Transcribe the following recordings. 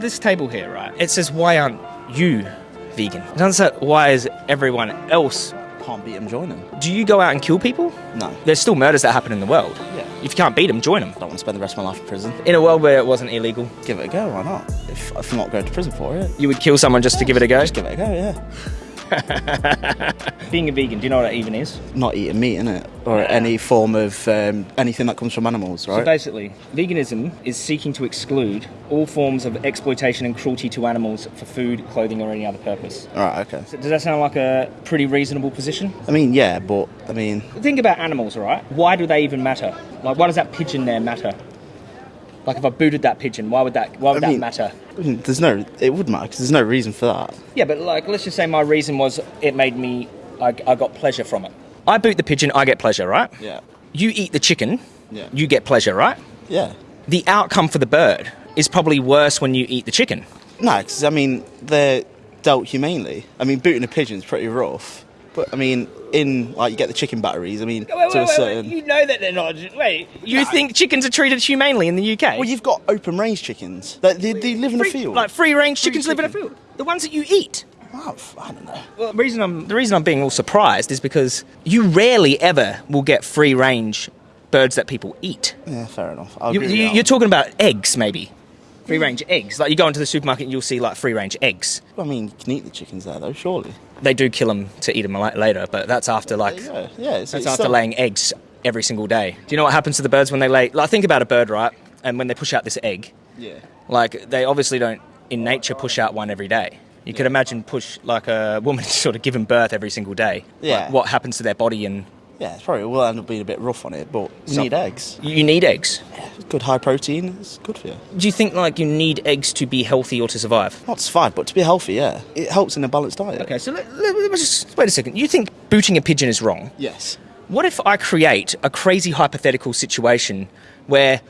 This table here, right? It says, why aren't you vegan? It doesn't say, why is everyone else? Can't beat them, join them. Do you go out and kill people? No. There's still murders that happen in the world. Yeah. If you can't beat them, join them. I don't want to spend the rest of my life in prison. In a world where it wasn't illegal, Give it a go, why not? If, if I'm not going to prison for it, you would kill someone just to give it a go? just give it a go, yeah. Being a vegan, do you know what that even is? Not eating meat, innit? Or any form of um, anything that comes from animals, right? So basically, veganism is seeking to exclude all forms of exploitation and cruelty to animals for food, clothing, or any other purpose. Alright, okay. So does that sound like a pretty reasonable position? I mean, yeah, but, I mean, Think about animals, right? Why do they even matter? Like, why does that pigeon there matter? Like, if I booted that pigeon, why would that? Why would I that mean- matter? There's no, it would matter because there's no reason for that. Yeah, but like, let's just say my reason was it made me, I, I got pleasure from it. I boot the pigeon, I get pleasure, right? Yeah. You eat the chicken, Yeah. you get pleasure, right? Yeah. The outcome for the bird is probably worse when you eat the chicken. No, because, I mean, they're dealt humanely. I mean, booting a pigeon's pretty rough. But, I mean, in, like, you get the chicken batteries, I mean, to a certain... You know that they're not. Wait, you think chickens are treated humanely in the UK? Well, you've got open range chickens. They, they, they live in a field. like free range Free chickens live in a field. The ones that you eat. Oh, I don't know. Well, the reason I'm the reason I'm being all surprised is because you rarely ever will get free range birds that people eat. Yeah, fair enough. You, you, you're talking about eggs, maybe. Free range eggs. Like you go into the supermarket and you'll see like free range eggs. I mean, you can eat the chickens there, though, surely. They do kill them to eat them later, but that's after like Yeah, yeah. It's, that's after still- laying eggs every single day. Do you know what happens to the birds when they lay? Like think about a bird, right? And when they push out this egg, Yeah. like they obviously don't in nature push out one every day. You could imagine push like a woman sort of giving birth every single day. Yeah. Like, what happens to their body and Yeah, it's probably will end up being a bit rough on it, but we Some- need eggs. you need eggs. It's good high protein. It's good for you. Do you think like you need eggs to be healthy or to survive? Not to survive, but to be healthy, yeah. It helps in a balanced diet. Okay, so let, let, let's just wait a second. You think booting a pigeon is wrong? Yes. What if I create a crazy hypothetical situation where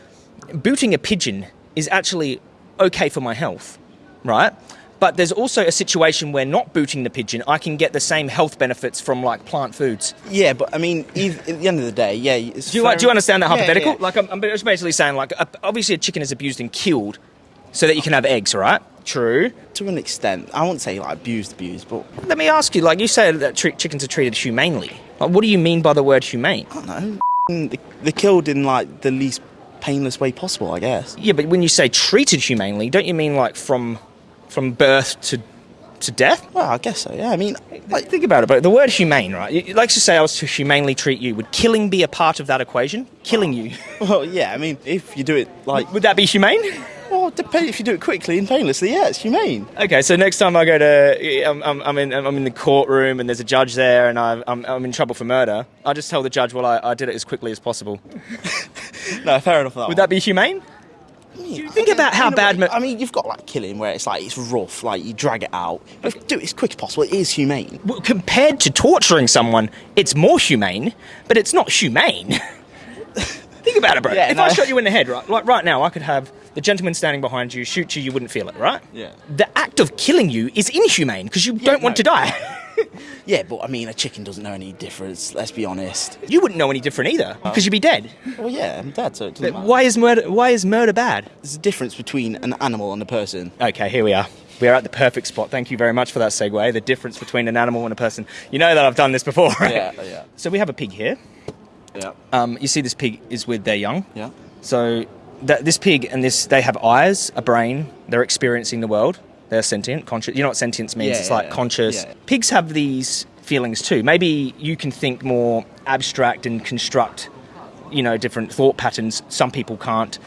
booting a pigeon is actually okay for my health, right? But there's also a situation where not booting the pigeon, I can get the same health benefits from like plant foods. Yeah, but I mean, eith- at the end of the day, yeah. Do you, fair- do you understand that Yeah, hypothetical? yeah. Like, I'm, I'm just basically saying, like, obviously a chicken is abused and killed so that you can have eggs, right? True. to an extent, I won't say like abused, abused, but Let me ask you, like, you say that chickens are treated humanely. Like, what do you mean by the word humane? I don't know. They- They're killed in like the least painless way possible, I guess. Yeah, but when you say treated humanely, don't you mean like from from birth to to death? Well, I guess so. Yeah, I mean, Like, think about it, but the word humane, right? You- Like to say I was to humanely treat you, would killing be a part of that equation? Killing you, well, yeah. I mean, if you do it like, would that be humane? well, depend if you do it quickly and painlessly. Yeah, it's humane. Okay, so next time I go to, I'm, I'm, I'm in, I'm in the courtroom and there's a judge there and I, I'm, I'm in trouble for murder. I just tell the judge, well, I, I did it as quickly as possible. No, fair enough. That Would that be humane? Be? think about how bad mur- I mean, you've got like killing where it's like it's rough, like you drag it out. But you do it as quick as possible, it is humane. Well, compared to torturing someone, it's more humane, but it's not humane. Think about it, bro. Yeah, if no. I shot you in the head, right, like right now, I could have the gentleman standing behind you shoot you, you wouldn't feel it, right? Yeah. The act of killing you is inhumane because you don't want to die. Yeah, but I mean, a chicken doesn't know any difference. Let's be honest. you wouldn't know any different either because you'd be dead. Well, yeah, I'm dead, so it doesn't matter. Why is murder? Why is murder bad? There's a difference between an animal and a person. Okay, here we are. We are at the perfect spot. Thank you very much for that segue. The difference between an animal and a person. You know that I've done this before, right? Yeah, yeah. So we have a pig here. Yeah. Um, you see, this pig is with their young. Yeah. So that this pig and this they have eyes, a brain. They're experiencing the world. They're sentient, conscious. You know what sentience means? Yeah, it's yeah, like yeah. conscious. Yeah. Pigs have these feelings too. Maybe you can think more abstract and construct, you know, different thought patterns. Some people can't.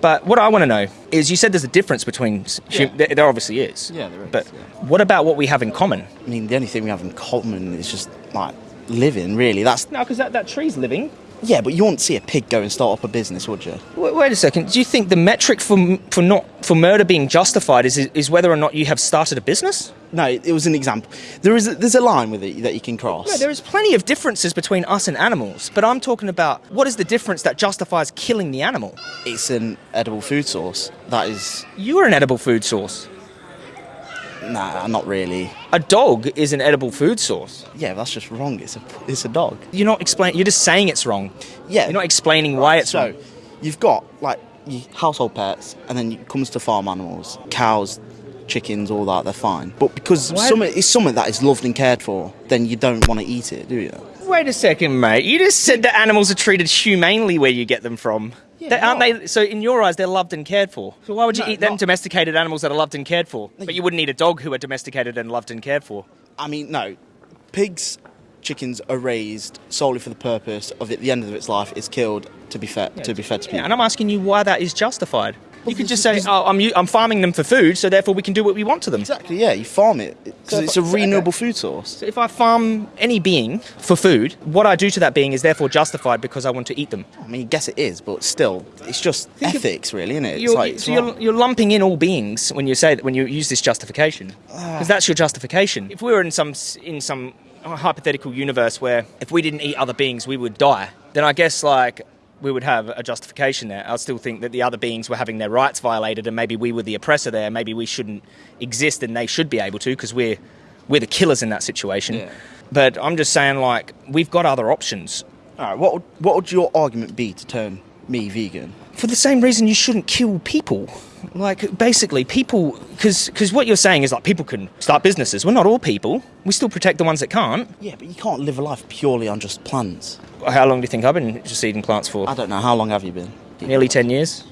But what I want to know is, you said there's a difference between. hum- Yeah. there, there obviously is. Yeah, there is, But yeah. what about what we have in common? I mean, the only thing we have in common is just like living. Really, that's No, because that, that tree's living. Yeah. But you wouldn't see a pig go and start up a business, would you? Wait, wait a second. Do you think the metric for for not for murder being justified is is whether or not you have started a business? No, it was an example. There is a, there's a line with it that you can cross. No, there is plenty of differences between us and animals, but I'm talking about what is the difference that justifies killing the animal? It's an edible food source. That is You are an edible food source. Nah, not really. A dog is an edible food source. Yeah, that's just wrong. It's a it's a dog. You're not explaining. You're just saying it's wrong. Yeah. You're not explaining why it's so, wrong. you've got like household pets, and then it comes to farm animals, cows, chickens, all that, they're fine. But because something it's something that is loved and cared for, then you don't want to eat it, do you? Wait a second, mate. You just said that animals are treated humanely where you get them from. Yeah, They- aren't no. they? So in your eyes, they're loved and cared for. So why would you No, eat them not- domesticated animals that are loved and cared for? But you wouldn't eat a dog who are domesticated and loved and cared for. I mean, no. Pigs, chickens are raised solely for the purpose of at the end of its life is killed to be fed to be fed to Yeah, people. and I'm asking you why that is justified. You could just say, "Oh, I'm I'm farming them for food, so therefore we can do what we want to them." Exactly, yeah. You farm it because So it's a renewable food source. So if I farm any being for food, what I do to that being is therefore justified because I want to eat them. I mean, I guess it is, but still, it's just Think of- ethics, really, isn't it? It's You're, like, so you're, you're lumping in all beings when you say that when you use this justification, ah. because that's your justification. If we were in some in some uh, hypothetical universe where if we didn't eat other beings we would die, then I guess like we would have a justification there. I still think that the other beings were having their rights violated, and maybe we were the oppressor there. Maybe we shouldn't exist, and they should be able to because we're we're the killers in that situation. Yeah. But I'm just saying, like we've got other options. All right, what would, what would your argument be to turn me vegan? for the same reason you shouldn't kill people. Like basically, people because because what you're saying is like people can start businesses. We're not all people. We still protect the ones that can't. Yeah, but you can't live a life purely on just plants. How long do you think I've been just eating plants for? I don't know. How long have you been? Nearly ten years.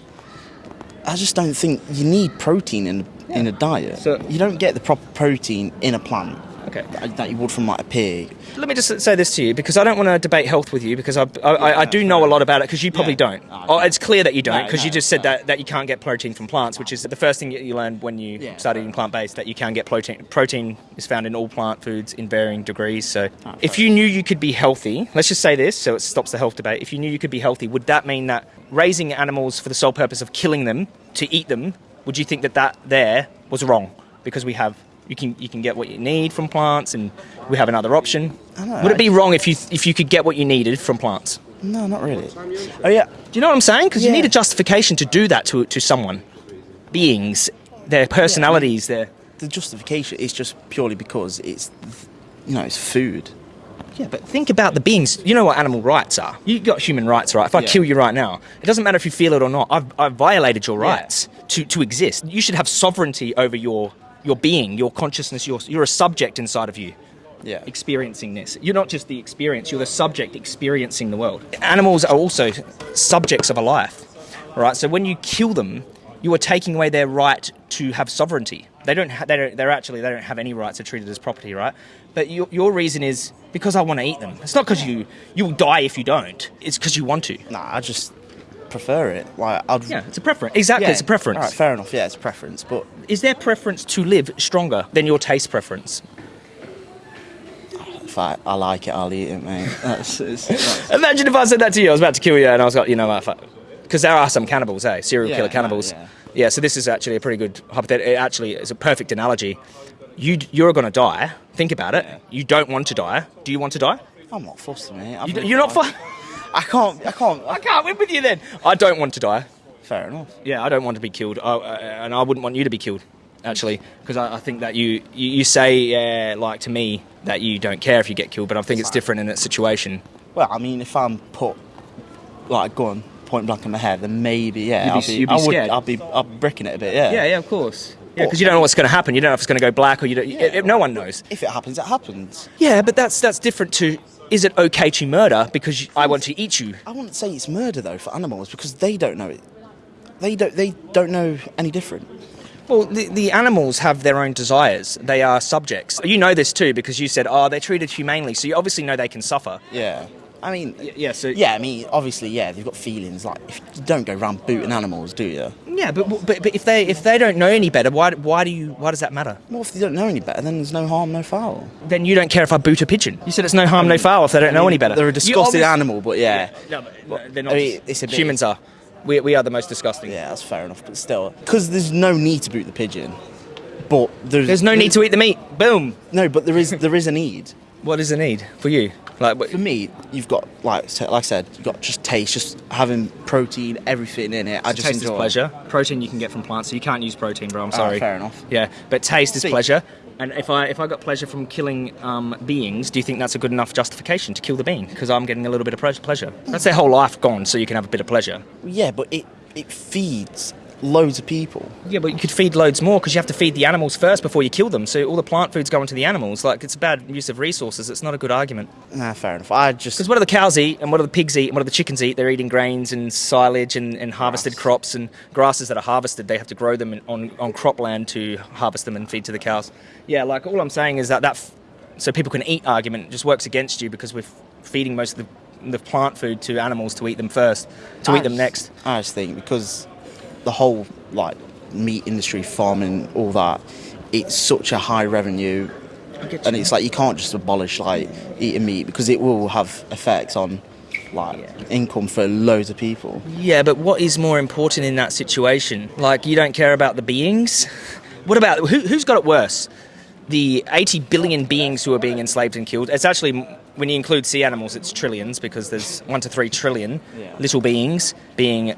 I just don't think you need protein in in a diet. So- you don't get the proper protein in a plant Okay. that, that you would from like a pig. Let me just say this to you because I don't want to debate health with you because I, I, I, I do know a lot about it because you probably Yeah. don't. Oh, Oh, it's clear that you don't No, because you just said no. that, that you can't get protein from plants, which is the first thing you learned when you Yeah. started eating plant based that you can get protein. Protein is found in all plant foods in varying degrees. So Ah, if you knew you could be healthy, let's just say this so it stops the health debate. If you knew you could be healthy, would that mean that raising animals for the sole purpose of killing them to eat them, would you think that that there was wrong? Because we have. You can, you can get what you need from plants, and we have another option. Know, Would it be wrong if you if you could get what you needed from plants? No, not really. Oh yeah, Do you know what I'm saying? Because you need a justification to do that to to someone, beings, their personalities, their the justification is just purely because it's, you know, it's food. yeah. But think about the beings. You know what animal rights are. You got human rights, right? If I Yeah. kill you right now, it doesn't matter if you feel it or not. I've, I've violated your Yeah. rights to to exist. You should have sovereignty over your your being, your consciousness. You're you're a subject inside of you. Yeah. experiencing this. You're not just the experience, you're the subject experiencing the world. Animals are also subjects of a life, right? So when you kill them, you are taking away their right to have sovereignty. They don't, ha- they don't they're actually, they don't have any rights, they're treated as property, right? But your, your reason is because I want to eat them. It's not because you, you'll die if you don't, it's because you want to. Nah, I just prefer it. Like I'd. Yeah, it's a preference. Exactly, Yeah, it's a preference. All right, fair enough. Yeah, it's a preference, but Is their preference to live stronger than your taste preference? if I, I like it, I'll eat it, mate. That's, it's, Imagine if I said that to you. I was about to kill you, and I was like, you know what? Because there are some cannibals, eh? Serial Yeah, killer cannibals. yeah. Yeah. So this is actually a pretty good hypothetical. It actually is a perfect analogy. You you're going to die. Think about it. You don't want to die. Do you want to die? I'm not fussed, mate. You, you're not. tried. I can't. I can't. I can't win with you then. I don't want to die. Fair enough. Yeah, I don't want to be killed, I, I, and I wouldn't want you to be killed. Actually, because I, I think that you, you you say uh, like to me that you don't care if you get killed, but I think it's different in that situation. Well, I mean, if I'm put like a gun point blank in my head, then maybe yeah, You'd be- I'll be. you'd be I would. scared. I'll be. Be bricking it a bit. Yeah. Yeah, yeah, of course. Yeah, because you don't know what's going to happen. You don't know if it's going to go black or you don't. Yeah. no one knows. If it happens, it happens. Yeah, but that's that's different to. Is it okay to murder because I want to eat you? I wouldn't say it's murder though for animals because they don't know it. They don't. They don't know any different. Well, the, the animals have their own desires. They are subjects. You know this too because you said, "Oh, they're treated humanely," so you obviously know they can suffer. Yeah. I mean. Yeah. So Yeah, I mean, obviously, yeah, they've got feelings. Like, if you don't go around booting animals, do you? Yeah, but, but but if they if they don't know any better, why why do you why does that matter? Well, if they don't know any better, then there's no harm, no foul. Then you don't care if I boot a pigeon. You said it's no harm, no foul if they don't know any better. They're a disgusting obvi- animal, but yeah. No, but they're not. I mean, it's a bit- humans are. We, we are the most disgusting. Yeah, that's fair enough, but still. Because there's no need to boot the pigeon, but there's. There's no need to eat the meat. Boom. No, but there is there is a need. What is the need for you? Like, For me, you've got like like I said, you've got just taste, just having protein, everything in it. I just taste is pleasure. Protein you can get from plants, so you can't use protein, bro. I'm Ah, sorry. fair enough. Yeah, but taste is See- pleasure. And if I if I got pleasure from killing um, beings, do you think that's a good enough justification to kill the being? Because I'm getting a little bit of pleasure. That's their whole life gone, so you can have a bit of pleasure. Yeah, but it it feeds loads of people. Yeah, but you could feed loads more because you have to feed the animals first before you kill them. So all the plant food's going to the animals. Like it's a bad use of resources. It's not a good argument. Nah, fair enough. I just Because what do the cows eat and what do the pigs eat and what do the chickens eat? They're eating grains and silage and, and harvested crops and grasses that are harvested. They have to grow them in, on, on cropland to harvest them and feed to the cows. Yeah, like all I'm saying is that that f- so people can eat argument just works against you because we're f- feeding most of the, the plant food to animals to eat them first, to I eat them next. I just think because the whole like meat industry, farming, all that, it's such a high revenue, and it's like you can't just abolish like eating meat because it will have effects on like Yeah. income for loads of people. Yeah, but what is more important in that situation? Like, you don't care about the beings? What about who, who's got it worse? The 80 billion beings who are being enslaved and killed. It's actually, when you include sea animals, it's trillions because there's one to three trillion Yeah. little beings being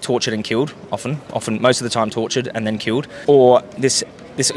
tortured and killed, often, often, most of the time tortured and then killed. Or this, this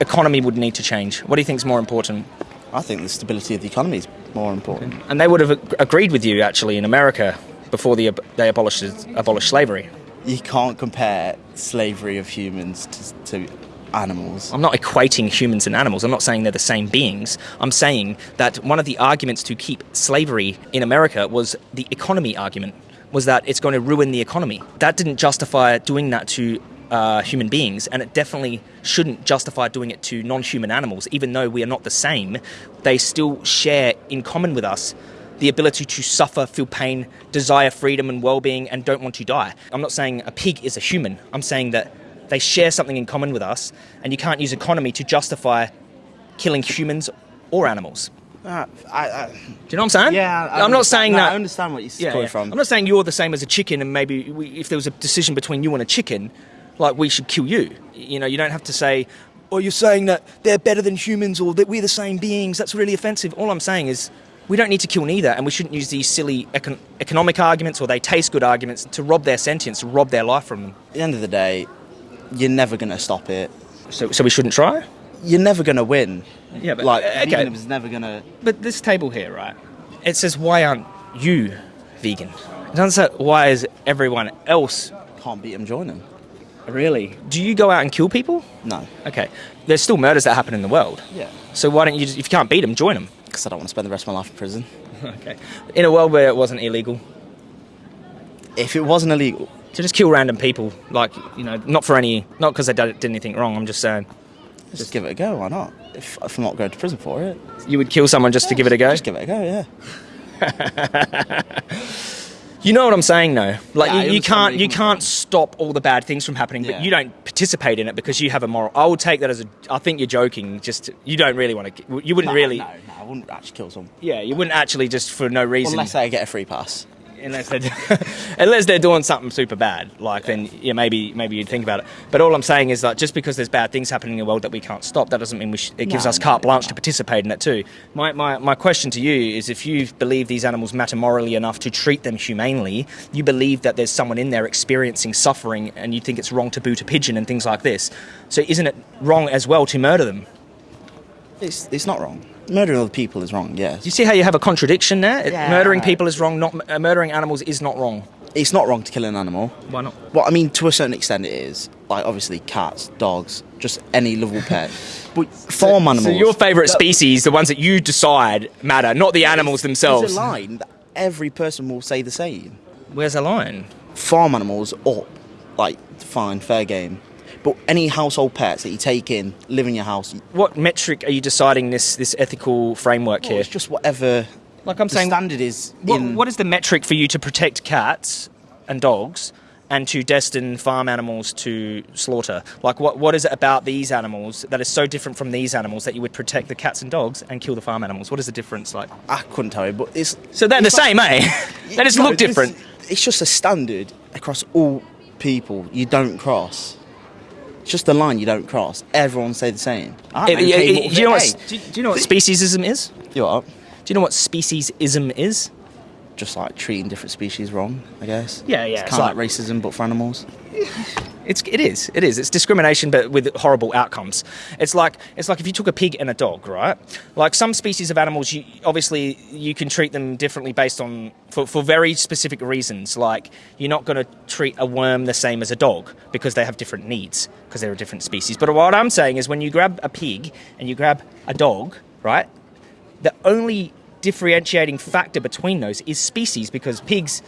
economy would need to change. What do you think is more important? I think the stability of the economy is more important. And they would have ag- agreed with you, actually, in America before the, they abolished, abolished slavery. You can't compare slavery of humans to, to animals. I'm not equating humans and animals. I'm not saying they're the same beings. I'm saying that one of the arguments to keep slavery in America was the economy argument, was that it's going to ruin the economy. That didn't justify doing that to uh, human beings, and it definitely shouldn't justify doing it to non human animals, even though we are not the same. They still share in common with us the ability to suffer, feel pain, desire freedom and well being, and don't want to die. I'm not saying a pig is a human. I'm saying that they share something in common with us, and you can't use economy to justify killing humans or animals. Uh, I, I, Do you know what I'm saying? yeah, I am not saying no, that. I understand what you're Yeah, coming yeah. from. I'm not saying you're the same as a chicken, and maybe we, if there was a decision between you and a chicken, like we should kill you. You know, you don't have to say, "Oh, you're saying that they're better than humans or that we're the same beings." That's really offensive. All I'm saying is. We don't need to kill neither, and we shouldn't use these silly econ- economic arguments or they taste good arguments to rob their sentience, to rob their life from them. At the end of the day, you're never going to stop it. So, so we shouldn't try. You're never going to win. Yeah, but- like uh, okay. veganism's never going to. But this table here, right? It says, "Why aren't you vegan?" It doesn't say, "Why is everyone else Can't beat them, join them. Really? Do you go out and kill people? No. Okay. There's still murders that happen in the world. Yeah. So why don't you just, if you can't beat them, join them? Because I don't want to spend the rest of my life in prison. Okay. In a world where it wasn't illegal If it wasn't illegal, to just kill random people, like, you know, not for any, not because they did anything wrong, I'm just saying. Just give it a go. Why not? If, if I'm not going to prison for it, You would kill someone just to give it a go? just give it a go. Yeah. You know what I'm saying, though. Like Yeah, you, you can't you can't stop all the bad things from happening, but you don't participate in it because you have a moral. I would take that as a. I think you're joking. Just you don't really want to. You wouldn't No, really. No, no, I wouldn't actually kill someone Yeah, you wouldn't actually just for no reason. unless I get a free pass. Unless they're unless they're doing something super bad, like then yeah maybe maybe you'd think about it. But all I'm saying is that just because there's bad things happening in the world that we can't stop, that doesn't mean we sh- it gives No, us carte blanche no. to participate in it too. My, my my question to you is if you believe these animals matter morally enough to treat them humanely, you believe that there's someone in there experiencing suffering, and you think it's wrong to boot a pigeon and things like this. So isn't it wrong as well to murder them? It's it's not wrong. Murdering other people is wrong. Yes. Do you see how you have a contradiction there? Yeah. Murdering people is wrong. Not uh, murdering animals is not wrong. It's not wrong to kill an animal. Why not? Well, I mean, to a certain extent, it is. Like, obviously, cats, dogs, just any lovable pet. But farm animals. So your favourite species, the ones that you decide matter, not the animals themselves. There's themselves. a line that every person will say the same. Where's the line? Farm animals, up, like, fine, fair game. But any household pets that you take in, live in your house, What metric are you deciding this this ethical framework well, here? it's just whatever Like I'm the saying, standard is. what, in, what is the metric for you to protect cats and dogs? And to destine farm animals to slaughter. Like, what, what is it about these animals that is so different from these animals that you would protect the cats and dogs and kill the farm animals? What is the difference like? I couldn't tell you, but it's. So they're the like- same, eh? they just No, look it's- different. It's just a standard across all people. You don't cross. Just a line you don't cross. Everyone say the same. I okay, eh, but- do you know what? hey, Do you, do you know what speciesism is? you are Do you know what speciesism is? just like treating different species wrong. I guess. Yeah, yeah, It's it's kind of like- like racism, but for animals. It's it is it is it's discrimination, but with horrible outcomes. It's like it's like if you took a pig and a dog, right? Like some species of animals, you obviously you can treat them differently based on for, for very specific reasons. Like you're not going to treat a worm the same as a dog because they have different needs because they're a different species. But what I'm saying is when you grab a pig and you grab a dog, right? The only differentiating factor between those is species because pigs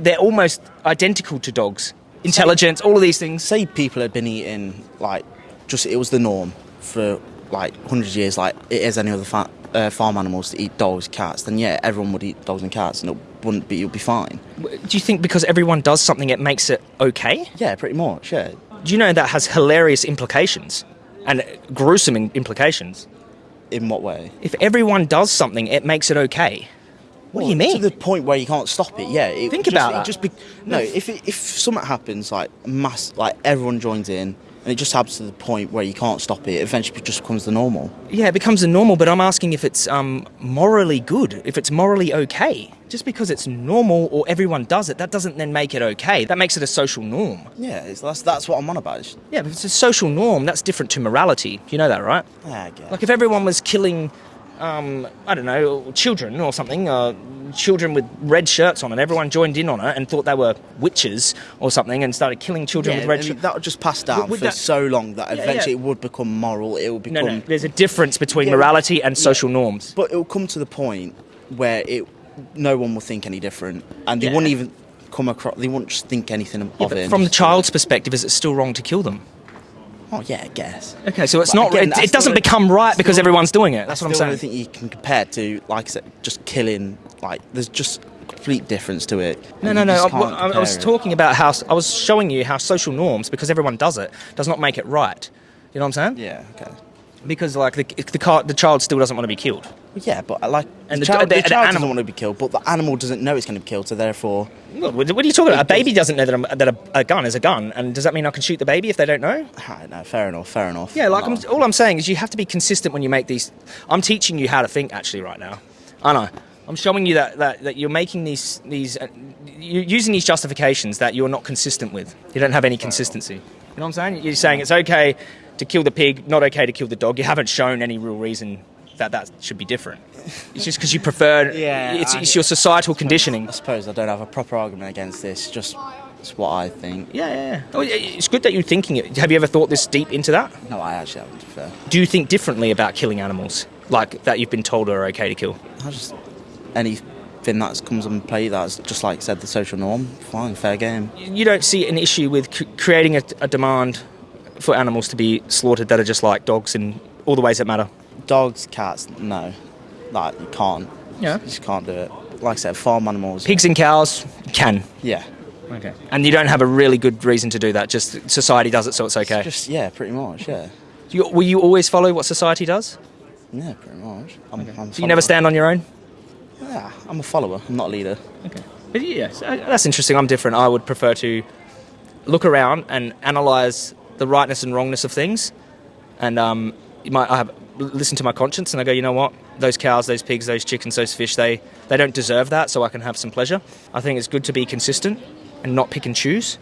they're almost identical to dogs intelligence, all of these things. Say people had been eating like just it was the norm for like hundreds of years, like it is any other fa- uh, farm animals to eat dogs, cats. Then yeah, everyone would eat dogs and cats, and it wouldn't be. you'd be fine. Do you think because everyone does something, it makes it okay? Yeah, pretty much. Yeah. Do you know that has hilarious implications and gruesome implications? In what way? If everyone does something, it makes it okay. What well, do you mean? To the point where you can't stop it. Yeah. It Think just, about it that. Just be, no, if it, if something happens, like mass, like everyone joins in, and it just happens to the point where you can't stop it. Eventually, it just becomes the normal. Yeah, it becomes the normal. But I'm asking if it's um, morally good, if it's morally okay. Just because it's normal or everyone does it, that doesn't then make it okay. That makes it a social norm. Yeah, it's, that's that's what I'm on about. It's, Yeah, but if it's a social norm. That's different to morality. You know that, right? yeah, I guess. Like if everyone was killing, um, I don't know, children or something, uh, children with red shirts on, and everyone joined in on it and thought they were witches or something, and started killing children yeah, with red I mean, shirts. that would just pass down Would for that- so long that Yeah, eventually yeah. it would become moral. It will become. No, no. There's a difference between morality and social norms. But it will come to the point where it, no one will think any different, and they wouldn't even come across. They wouldn't just think anything of it. from the just do it. child's perspective, is it still wrong to kill them? Oh yeah, I guess. Okay, so it's But not. again, it, it doesn't become right because everyone's doing it. That's what I'm saying. don't think you can compare to, like I said, just killing. Like there's just a complete difference to it. No, no, no. I, I- I was it. talking about how I was showing you how social norms, because everyone does it, does not make it right. You know what I'm saying? Yeah. Okay. Because like the the, car, the child still doesn't want to be killed. Well, yeah, but like And the, the- child, the- the, the child animal- doesn't want to be killed, but the animal doesn't know it's going to be killed, so therefore, What, what are you talking about? A baby doesn't know that, a, that a, a gun is a gun, and does that mean I can shoot the baby if they don't know? I know. Fair enough. Fair enough. Yeah, like. I'm, all I'm saying is you have to be consistent when you make these. I'm teaching you how to think actually right now. I know. I'm showing you that, that, that you're making these these uh, you're using these justifications that you're not consistent with. You don't have any consistency. You know what I'm saying? You're saying it's okay to kill the pig, not okay to kill the dog. You haven't shown any real reason that that should be different. It's just because you prefer. Yeah, It's, I- it's your societal conditioning. I suppose I don't have a proper argument against this. Just it's what I think. Yeah, yeah, yeah. Oh, It's good that you're thinking it. Have you ever thought this deep into that? No, I actually haven't. Fair, Do you think differently about killing animals, like that you've been told are okay to kill? I just anything that comes on play that's just like said the social norm. Fine, fair game. You don't see an issue with c- creating a, a demand for animals to be slaughtered that are just like dogs in all the ways that matter. Dogs, cats, no, like you can't. Yeah. you just can't do it. Like I said, farm animals. Pigs and cows can. Yeah, Okay. And you don't have a really good reason to do that. Just society does it, so it's okay. just yeah, pretty much. Yeah, Do you, will you always follow what society does? yeah, pretty much. I'm, I'm So you never stand on your own? Yeah, I'm a follower. I'm not a leader. Okay. But yes, uh, that's interesting. I'm different. I would prefer to look around and analyze the rightness and wrongness of things, and um, you might I have listen to my conscience, and I go, you know what? Those cows, those pigs, those chickens, those fish, they they don't deserve that, so I can have some pleasure. I think it's good to be consistent and not pick and choose.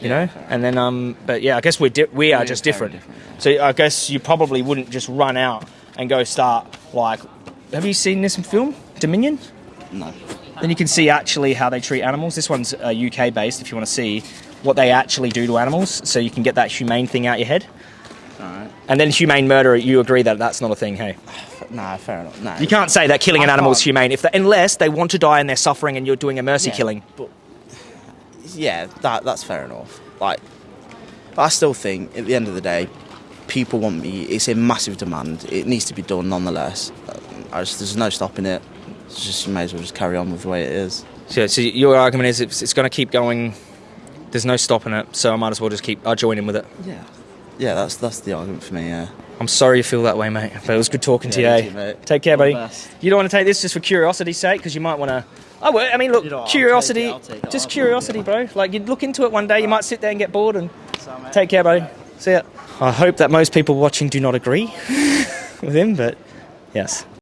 You know, and then um, but yeah, I guess we're di- we are Yeah, just different. different, So I guess you probably wouldn't just run out and go start like. Have you seen this film Dominion? No. Then you can see actually how they treat animals. This one's uh, UK based if you want to see what they actually do to animals, so you can get that humane thing out your head. Alright. And then humane murder, you agree that that's not a thing, hey? Nah, fair enough. Nah. You can't say that killing an animal is can't. humane if they, unless they want to die and they're suffering and you're doing a mercy Yeah, killing. But yeah, that that's fair enough. Like, but I still think at the end of the day, people want me. It's a massive demand. It needs to be done nonetheless. I just, there's no stopping it. It's just you may as well just carry on with the way it is. So, so your argument is it's, it's going to keep going. There's no stopping it, so I might as well just keep. I'll join in with it. Yeah. Yeah, that's that's the argument for me. Yeah. I'm sorry you feel that way, mate, but it was good talking to you. Yeah, eh? you mate. Take care, All buddy. You don't want to take this just for curiosity's sake, because you might want to. Oh, well, I mean, look, You know curiosity, it, it, just curiosity, bro. Like, you'd look into it one day, you might sit there and get bored and. Take care, buddy. See ya. I hope that most people watching do not agree with him, but yes.